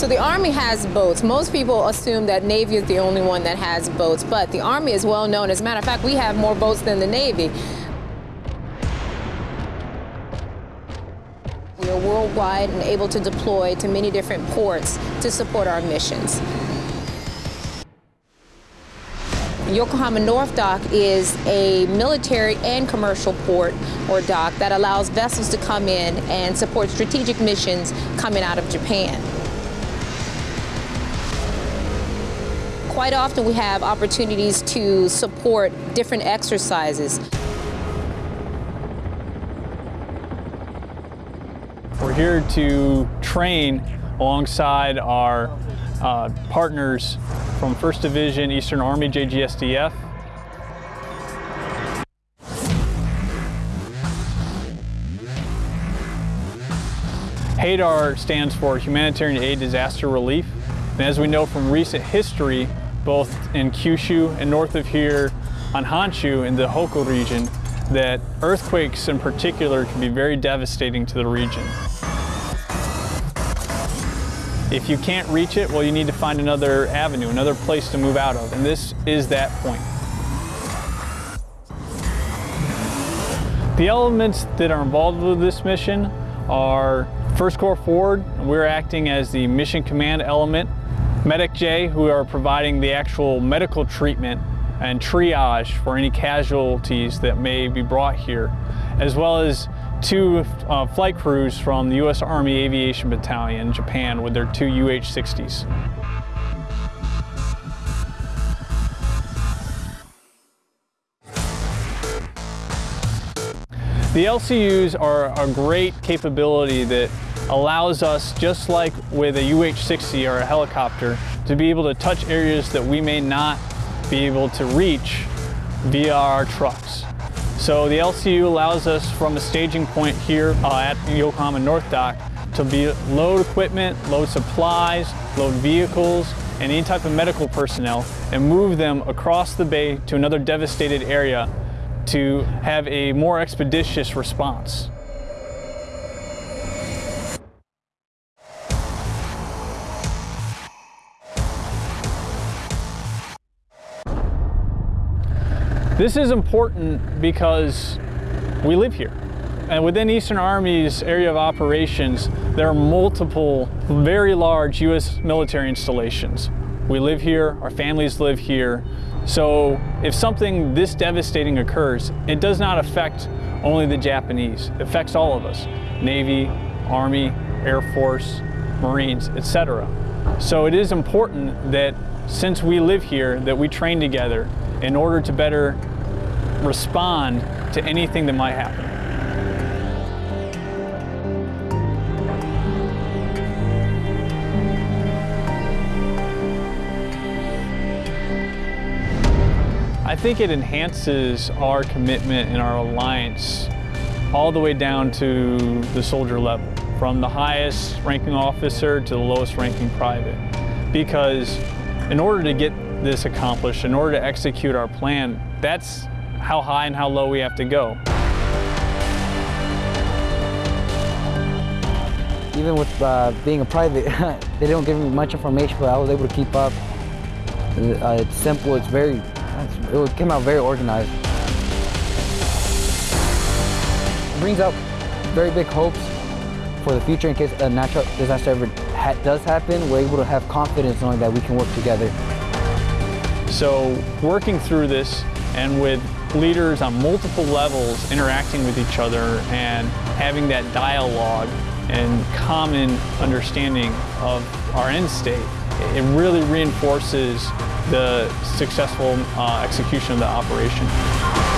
So the Army has boats. Most people assume that Navy is the only one that has boats, but the Army is well known. As a matter of fact, we have more boats than the Navy. We are worldwide and able to deploy to many different ports to support our missions. Yokohama North Dock is a military and commercial port or dock that allows vessels to come in and support strategic missions coming out of Japan. Quite often we have opportunities to support different exercises. We're here to train alongside our uh, partners from 1st Division Eastern Army JGSDF. HADR stands for Humanitarian Aid Disaster Relief. And as we know from recent history, both in Kyushu and north of here on Honshu in the Tohoku region, that earthquakes in particular can be very devastating to the region. If you can't reach it, well, you need to find another avenue, another place to move out of, and this is that point. The elements that are involved with this mission are First Corps Forward, we're acting as the mission command element, MEDDAC-J, who are providing the actual medical treatment and triage for any casualties that may be brought here, as well as two uh, flight crews from the U.S. Army Aviation Battalion, Japan, with their two UH-60s. The LCUs are a great capability that allows us, just like with a UH-60 or a helicopter, to be able to touch areas that we may not be able to reach via our trucks. So the LCU allows us from a staging point here uh, at Yokohama North Dock to be load equipment, load supplies, load vehicles, and any type of medical personnel and move them across the bay to another devastated area to have a more expeditious response. This is important because we live here. And within Eastern Army's area of operations, there are multiple very large U.S. military installations. We live here, our families live here. So if something this devastating occurs, it does not affect only the Japanese. It affects all of us, Navy, Army, Air Force, Marines, etc. So it is important that since we live here, that we train together in order to better respond to anything that might happen. I think it enhances our commitment and our alliance all the way down to the soldier level, from the highest ranking officer to the lowest ranking private. Because in order to get this accomplished, in order to execute our plan, that's how high and how low we have to go. Even with uh, being a private, they don't give me much information, but I was able to keep up. Uh, it's simple, it's very, it came out very organized. It brings out very big hopes for the future in case a natural disaster ever ha does happen. We're able to have confidence knowing that we can work together. So working through this and with leaders on multiple levels interacting with each other and having that dialogue and common understanding of our end state, it really reinforces the successful uh, execution of the operation.